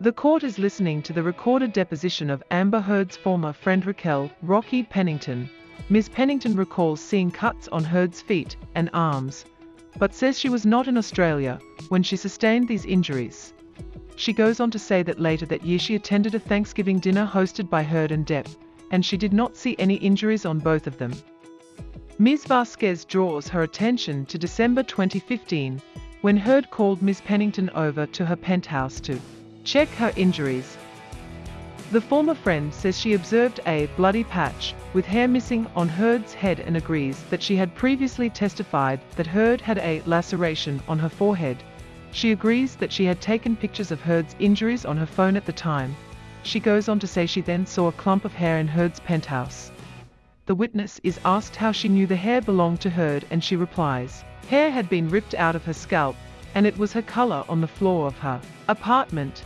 The court is listening to the recorded deposition of Amber Heard's former friend Raquel Rocky Pennington. Ms. Pennington recalls seeing cuts on Heard's feet and arms, but says she was not in Australia when she sustained these injuries. She goes on to say that later that year she attended a Thanksgiving dinner hosted by Heard and Depp, and she did not see any injuries on both of them. Ms. Vasquez draws her attention to December 2015, when Heard called Ms. Pennington over to her penthouse to check her injuries. The former friend says she observed a bloody patch with hair missing on Heard's head and agrees that she had previously testified that Heard had a laceration on her forehead. She agrees that she had taken pictures of Heard's injuries on her phone at the time. She goes on to say she then saw a clump of hair in Heard's penthouse. The witness is asked how she knew the hair belonged to Heard and she replies, hair had been ripped out of her scalp, and it was her color on the floor of her apartment.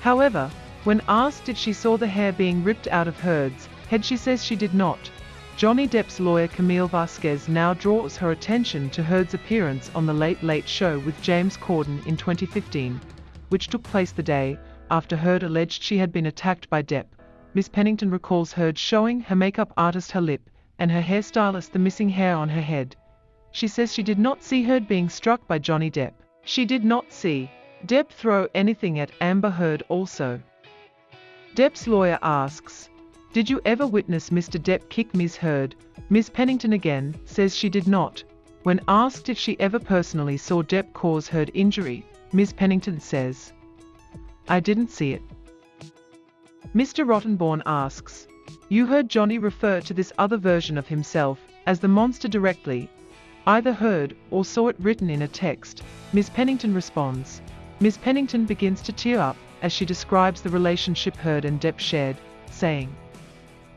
However, when asked if she saw the hair being ripped out of Heard's head she says she did not. Johnny Depp's lawyer Camille Vasquez now draws her attention to Heard's appearance on The Late Late Show with James Corden in 2015, which took place the day after Heard alleged she had been attacked by Depp. Miss Pennington recalls Heard showing her makeup artist her lip and her hairstylist the missing hair on her head. She says she did not see Heard being struck by Johnny Depp. She did not see Depp throw anything at Amber Heard also. Depp's lawyer asks, Did you ever witness Mr. Depp kick Ms. Heard? Ms. Pennington again says she did not. When asked if she ever personally saw Depp cause Heard injury, Ms. Pennington says, I didn't see it. Mr. Rottenborn asks, You heard Johnny refer to this other version of himself as the monster directly, either heard or saw it written in a text. Ms. Pennington responds. Ms. Pennington begins to tear up as she describes the relationship Heard and Depp shared, saying,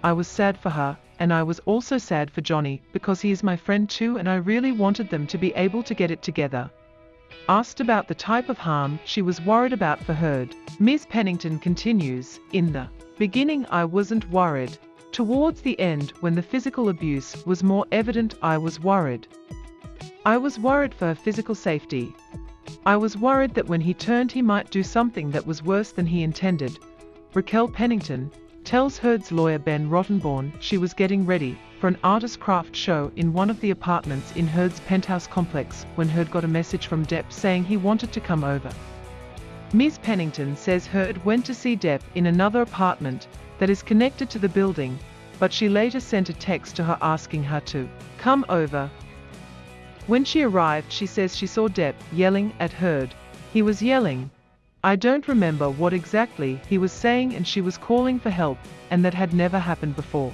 I was sad for her, and I was also sad for Johnny because he is my friend too and I really wanted them to be able to get it together. Asked about the type of harm she was worried about for Heard, Ms. Pennington continues, In the beginning I wasn't worried. Towards the end, when the physical abuse was more evident, I was worried. I was worried for her physical safety, I was worried that when he turned he might do something that was worse than he intended. Raquel Pennington tells Heard's lawyer Ben Rottenborn she was getting ready for an artist craft show in one of the apartments in Heard's penthouse complex when Heard got a message from Depp saying he wanted to come over. Ms. Pennington says Heard went to see Depp in another apartment that is connected to the building, but she later sent a text to her asking her to come over when she arrived she says she saw Depp yelling at Heard. He was yelling. I don't remember what exactly he was saying and she was calling for help, and that had never happened before.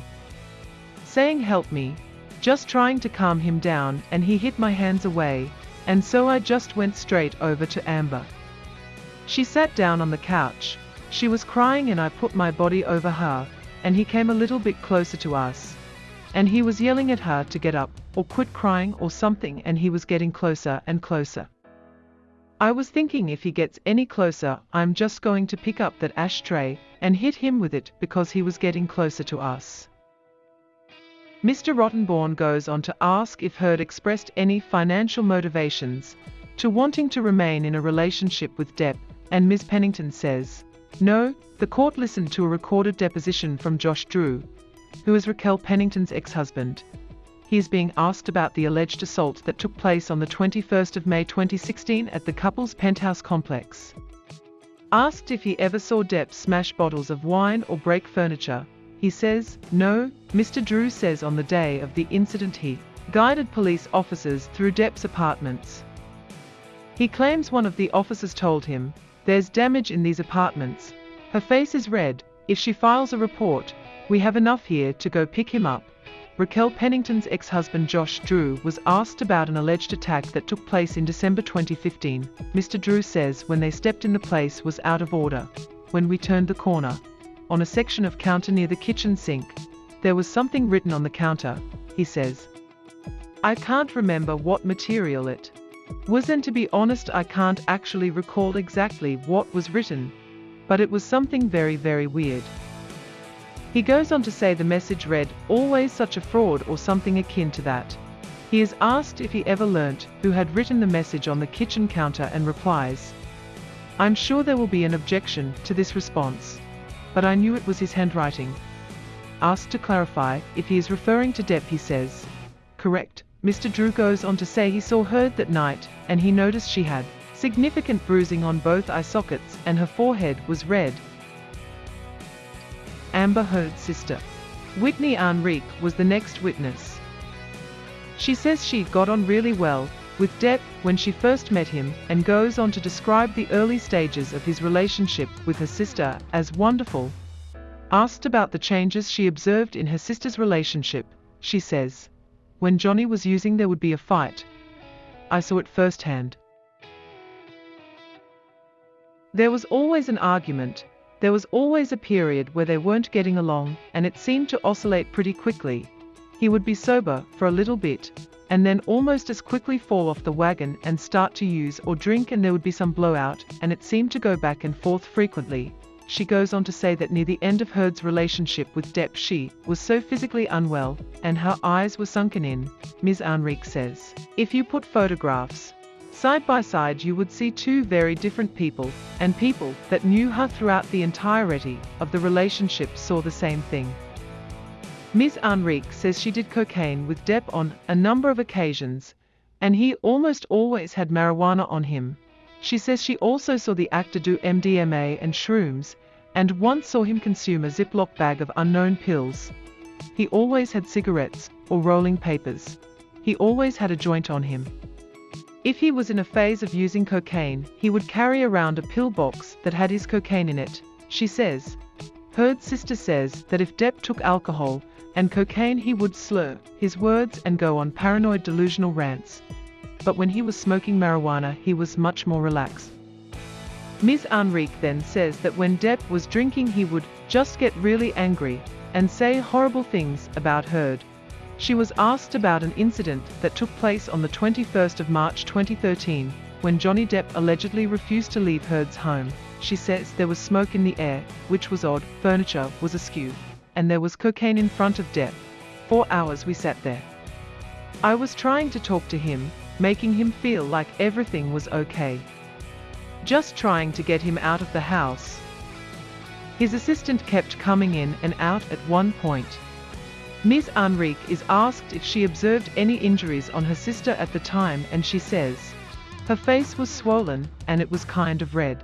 Saying help me, just trying to calm him down and he hit my hands away, and so I just went straight over to Amber. She sat down on the couch. She was crying and I put my body over her, and he came a little bit closer to us. And he was yelling at her to get up, or quit crying or something and he was getting closer and closer. I was thinking if he gets any closer, I'm just going to pick up that ashtray and hit him with it because he was getting closer to us. Mr. Rottenborn goes on to ask if Heard expressed any financial motivations to wanting to remain in a relationship with Depp, and Ms. Pennington says, No, the court listened to a recorded deposition from Josh Drew, who is Raquel Pennington's ex-husband. He is being asked about the alleged assault that took place on the 21st of May 2016 at the couple's penthouse complex. Asked if he ever saw Depp smash bottles of wine or break furniture, he says, no, Mr. Drew says on the day of the incident he guided police officers through Depp's apartments. He claims one of the officers told him, there's damage in these apartments. Her face is red. If she files a report, we have enough here to go pick him up. Raquel Pennington's ex-husband Josh Drew was asked about an alleged attack that took place in December 2015. Mr. Drew says when they stepped in the place was out of order. When we turned the corner, on a section of counter near the kitchen sink, there was something written on the counter, he says. I can't remember what material it was and to be honest I can't actually recall exactly what was written, but it was something very very weird. He goes on to say the message read, always such a fraud or something akin to that. He is asked if he ever learnt who had written the message on the kitchen counter and replies, I'm sure there will be an objection to this response. But I knew it was his handwriting. Asked to clarify if he is referring to Depp he says, correct. Mr. Drew goes on to say he saw her that night and he noticed she had significant bruising on both eye sockets and her forehead was red. Amber Heard's sister. Whitney Henriquez was the next witness. She says she got on really well with Depp when she first met him and goes on to describe the early stages of his relationship with her sister as wonderful. Asked about the changes she observed in her sister's relationship, she says, When Johnny was using there would be a fight. I saw it firsthand. There was always an argument, there was always a period where they weren't getting along, and it seemed to oscillate pretty quickly. He would be sober for a little bit, and then almost as quickly fall off the wagon and start to use or drink and there would be some blowout, and it seemed to go back and forth frequently. She goes on to say that near the end of Heard's relationship with Depp she was so physically unwell, and her eyes were sunken in, Ms. Henriquez says. If you put photographs side by side you would see two very different people, and people that knew her throughout the entirety of the relationship saw the same thing. Ms. Henriquez says she did cocaine with Depp on a number of occasions, and he almost always had marijuana on him. She says she also saw the actor do MDMA and shrooms, and once saw him consume a Ziploc bag of unknown pills. He always had cigarettes or rolling papers. He always had a joint on him. If he was in a phase of using cocaine, he would carry around a pill box that had his cocaine in it, she says. Heard's sister says that if Depp took alcohol, and cocaine he would slur his words and go on paranoid delusional rants. But when he was smoking marijuana he was much more relaxed. Ms. Henriquez then says that when Depp was drinking he would just get really angry and say horrible things about Heard. She was asked about an incident that took place on the 21st of March 2013 when Johnny Depp allegedly refused to leave Heard's home. She says there was smoke in the air, which was odd, furniture was askew and there was cocaine in front of Depp. Four hours we sat there. I was trying to talk to him, making him feel like everything was okay. Just trying to get him out of the house. His assistant kept coming in and out at one point. Ms. Henriquez is asked if she observed any injuries on her sister at the time and she says, her face was swollen and it was kind of red.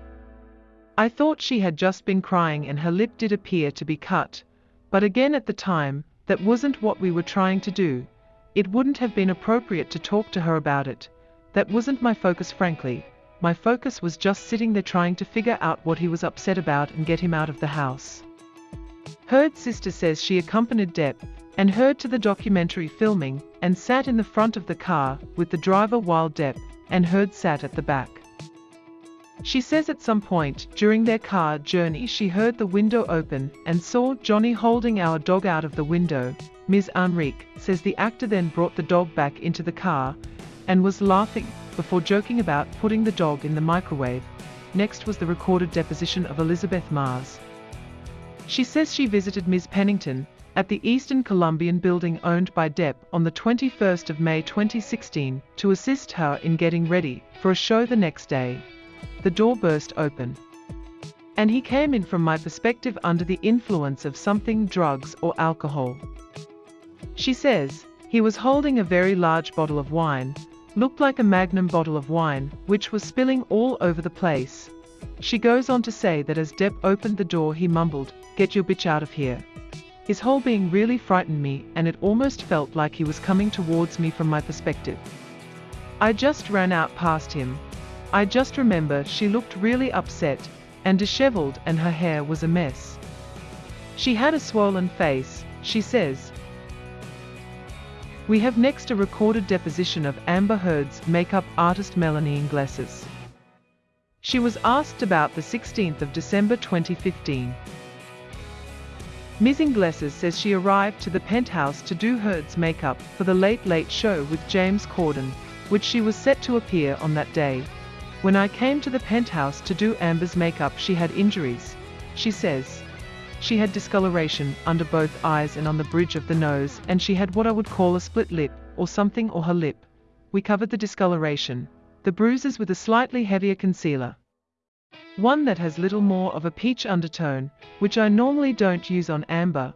I thought she had just been crying and her lip did appear to be cut, but again at the time, that wasn't what we were trying to do. It wouldn't have been appropriate to talk to her about it. That wasn't my focus frankly. My focus was just sitting there trying to figure out what he was upset about and get him out of the house. Heard's sister says she accompanied Depp and Heard to the documentary filming and sat in the front of the car with the driver while Depp and Heard sat at the back. She says at some point during their car journey she heard the window open and saw Johnny holding our dog out of the window. Ms. Henriquez says the actor then brought the dog back into the car and was laughing before joking about putting the dog in the microwave. Next was the recorded deposition of Elizabeth Marz. She says she visited Ms. Pennington at the Eastern Columbian building owned by Depp on the 21st of May 2016 to assist her in getting ready for a show the next day the door burst open. And he came in from my perspective under the influence of something drugs or alcohol. She says, he was holding a very large bottle of wine, looked like a magnum bottle of wine, which was spilling all over the place. She goes on to say that as Depp opened the door he mumbled, get your bitch out of here. His whole being really frightened me and it almost felt like he was coming towards me from my perspective. I just ran out past him, I just remember she looked really upset and disheveled and her hair was a mess. She had a swollen face, she says. We have next a recorded deposition of Amber Heard's makeup artist Melanie Inglessis. She was asked about the 16th of December 2015. Ms. Inglessis says she arrived to the penthouse to do Heard's makeup for the Late Late Show with James Corden, which she was set to appear on that day. When I came to the penthouse to do Amber's makeup she had injuries, she says. She had discoloration under both eyes and on the bridge of the nose and she had what I would call a split lip, or something or her lip. We covered the discoloration, the bruises with a slightly heavier concealer. One that has little more of a peach undertone, which I normally don't use on amber,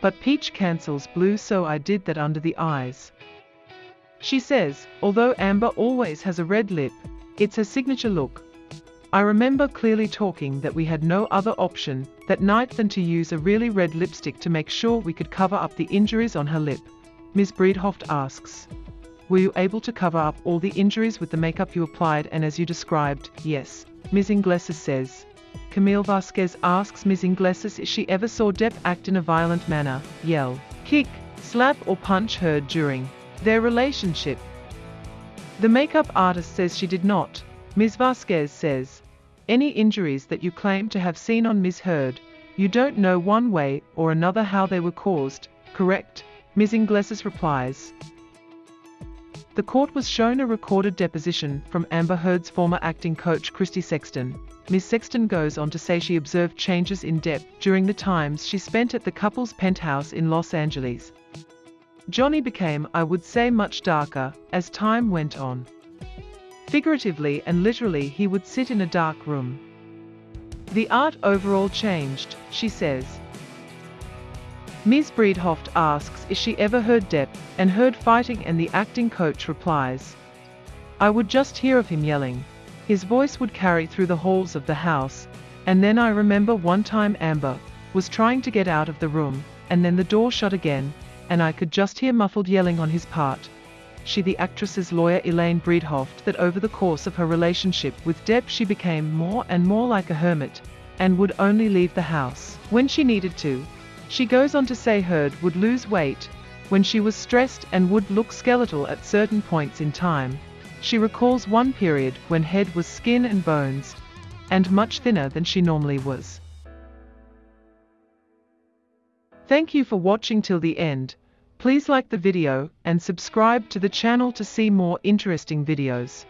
but peach cancels blue so I did that under the eyes. She says, although Amber always has a red lip, it's her signature look. I remember clearly talking that we had no other option that night than to use a really red lipstick to make sure we could cover up the injuries on her lip. Ms. Bredehoft asks, Were you able to cover up all the injuries with the makeup you applied and as you described? Yes. Ms. Inglessis says. Camille Vasquez asks Ms. Inglessis if she ever saw Depp act in a violent manner, yell, kick, slap or punch her during their relationship. The makeup artist says she did not. Ms. Vasquez says, any injuries that you claim to have seen on Ms. Heard, you don't know one way or another how they were caused, correct? Ms. Inglessis replies. The court was shown a recorded deposition from Amber Heard's former acting coach Christy Sexton. Ms. Sexton goes on to say she observed changes in Depp during the times she spent at the couple's penthouse in Los Angeles. Johnny became, I would say, much darker as time went on. Figuratively and literally, he would sit in a dark room. The art overall changed, she says. Ms. Bredehoft asks if she ever heard Depp and heard fighting and the acting coach replies. I would just hear of him yelling. His voice would carry through the halls of the house, and then I remember one time Amber was trying to get out of the room, and then the door shut again, and I could just hear muffled yelling on his part. She the actress's lawyer Elaine Bredehoft that over the course of her relationship with Depp she became more and more like a hermit, and would only leave the house when she needed to, she goes on to say Heard would lose weight when she was stressed and would look skeletal at certain points in time. She recalls one period when Heard was skin and bones and much thinner than she normally was. Thank you for watching till the end. Please like the video and subscribe to the channel to see more interesting videos.